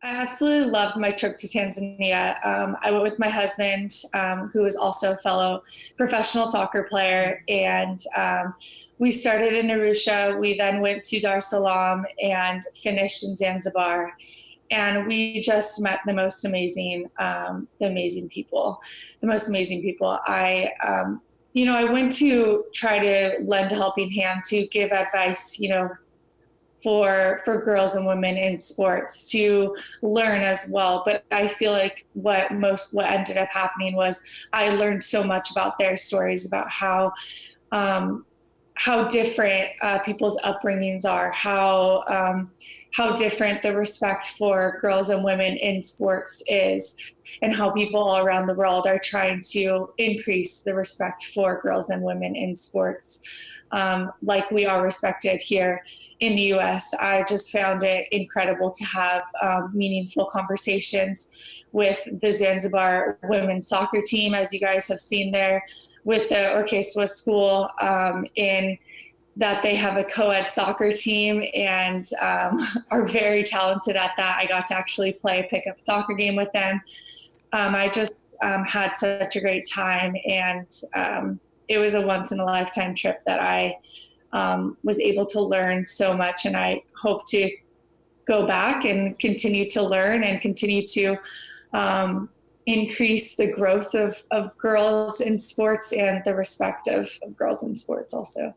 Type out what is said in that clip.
I absolutely loved my trip to Tanzania. Um, I went with my husband, um, who is also a fellow professional soccer player, and um, we started in Arusha. We then went to Dar es Salaam and finished in Zanzibar. And we just met the most amazing, um, the amazing people, the most amazing people. I, um, you know, I went to try to lend a helping hand to give advice, you know, for for girls and women in sports to learn as well. But i feel like what most what ended up happening was i learned so much about their stories about how um, how different uh, people's upbringings are how um, how different the respect for girls and women in sports is and how people all around the world are trying to increase the respect for girls and women in sports um, like we are respected here in the US. I just found it incredible to have um, meaningful conversations with the Zanzibar women's soccer team, as you guys have seen there, with the Orkeeswa School um, in that they have a co-ed soccer team and um, are very talented at that. I got to actually play a pickup soccer game with them. Um, I just um, had such a great time and um, it was a once in a lifetime trip that I um, was able to learn so much. And I hope to go back and continue to learn and continue to um, increase the growth of, of girls in sports and the respect of, of girls in sports also.